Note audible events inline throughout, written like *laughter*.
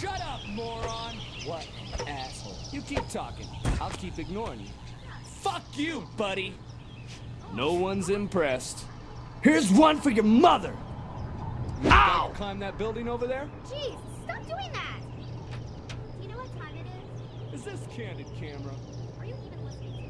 Shut up, moron! What an asshole. You keep talking. I'll keep ignoring you. Fuck you, buddy! No one's impressed. Here's one for your mother! Ow! Climb that building over there? Jeez, stop doing that! Do you know what time it is? Is this candid camera? Are you even listening to me?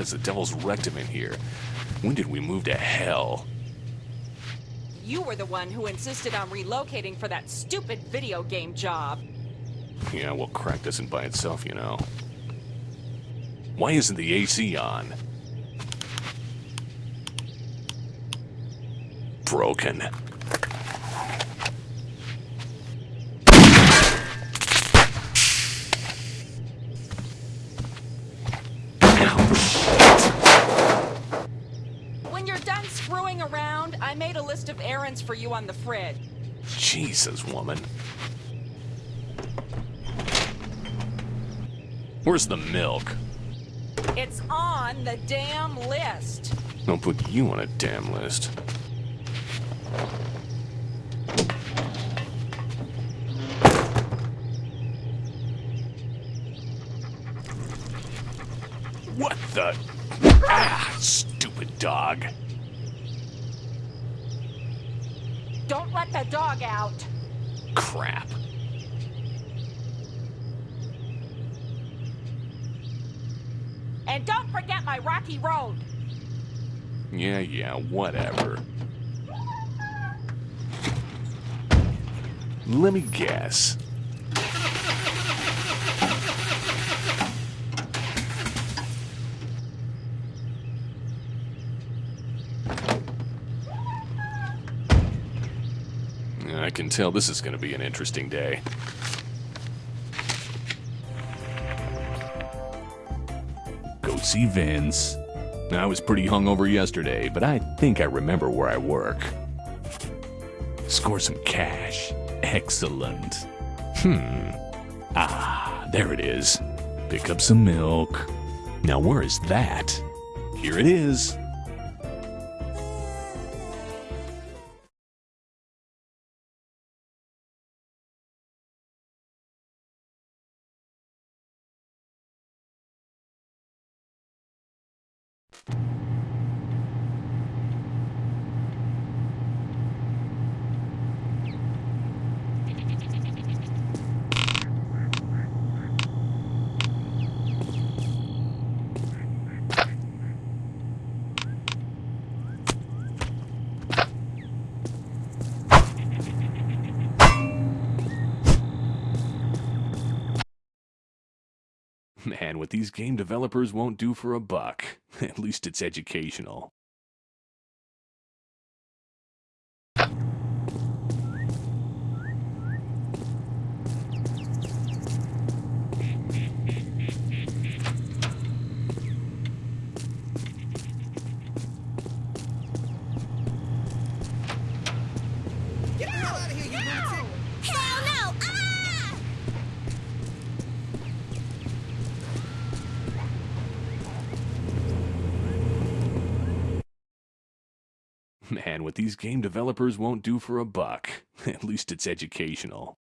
It's as the devil's rectum in here. When did we move to hell? You were the one who insisted on relocating for that stupid video game job. Yeah, well, crack doesn't by itself, you know. Why isn't the AC on? Broken. Made a list of errands for you on the fridge. Jesus, woman. Where's the milk? It's on the damn list. Don't put you on a damn list. What the? Ah, stupid dog. Don't let the dog out. Crap. And don't forget my rocky road. Yeah, yeah, whatever. Let me guess. I can tell this is going to be an interesting day. Go see Vince. I was pretty hungover yesterday, but I think I remember where I work. Score some cash. Excellent. Hmm. Ah, there it is. Pick up some milk. Now, where is that? Here it is. you Man, what these game developers won't do for a buck. *laughs* At least it's educational. Man, what these game developers won't do for a buck. *laughs* At least it's educational.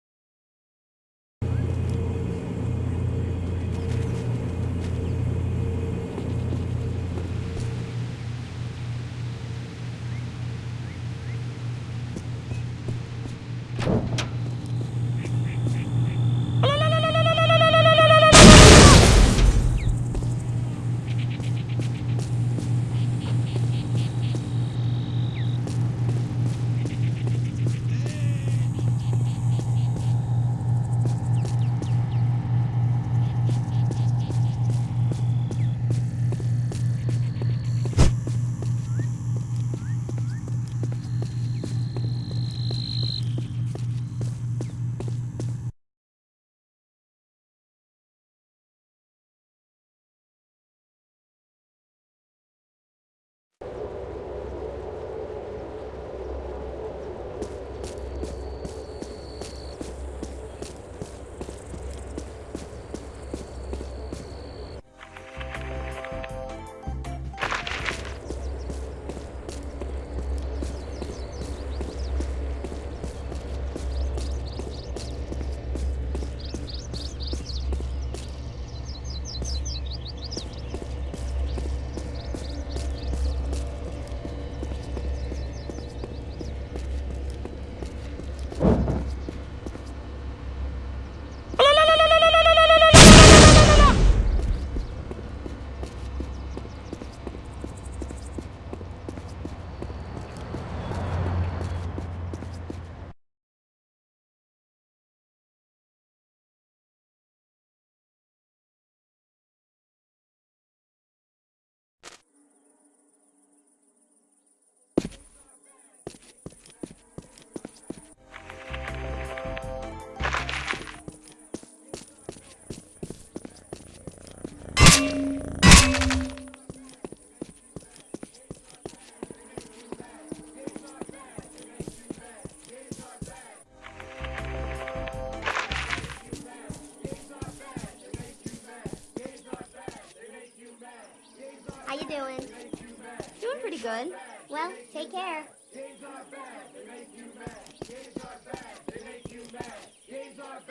Good. Well, take care. Games are bad, they make you mad. Games are bad, they make you mad. Games are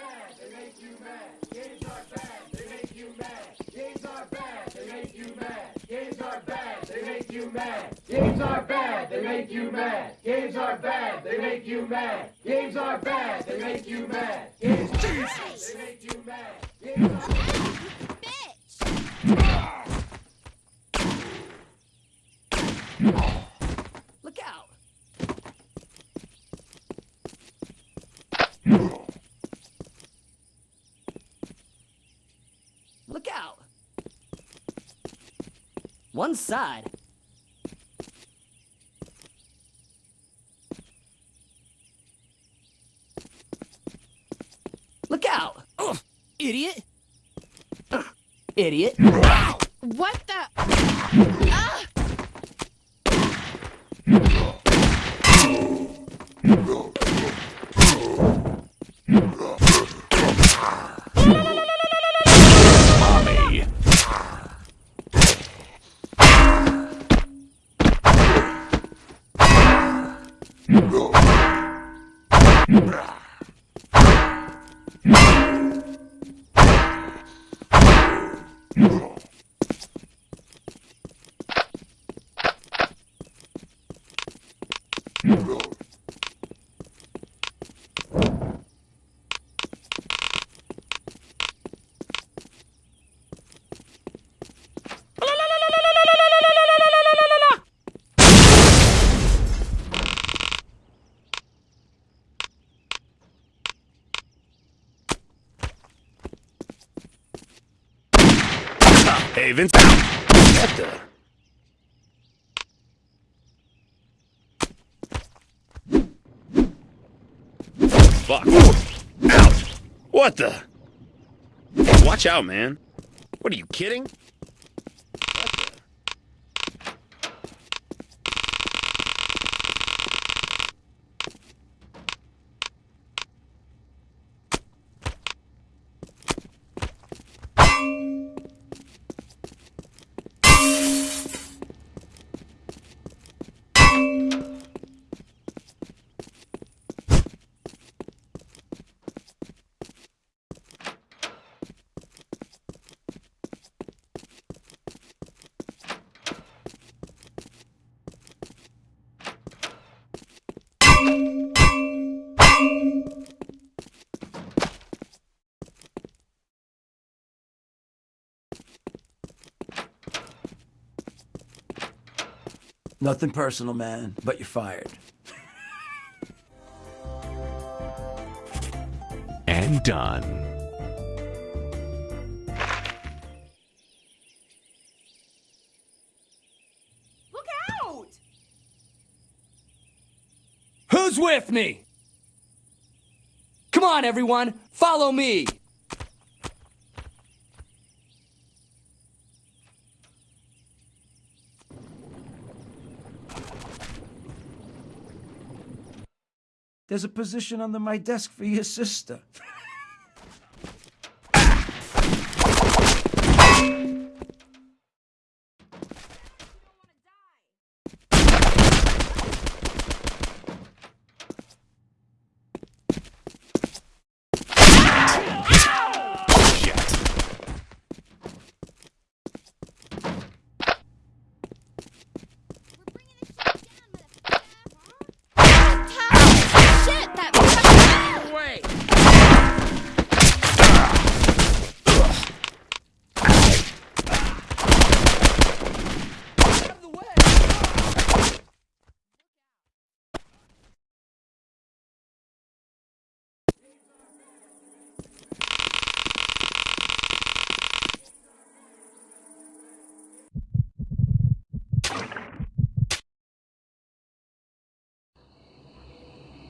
bad, they make you mad. Games are bad, they make you mad. Games are Bitch! Look out! Look out! One side. Look out! Ugh, idiot! Ugh, idiot! Brah! Hey, Vince. What the? Fuck. Ouch! What the? Watch out, man. What are you kidding? Nothing personal, man, but you're fired. And done. Look out! Who's with me? Come on, everyone, follow me. There's a position under my desk for your sister. *laughs*